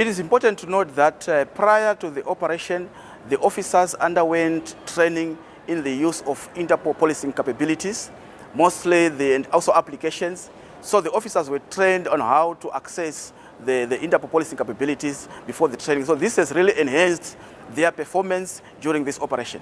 It is important to note that uh, prior to the operation, the officers underwent training in the use of Interpol policing capabilities, mostly the, and also applications. So the officers were trained on how to access the, the Interpol policing capabilities before the training. So this has really enhanced their performance during this operation.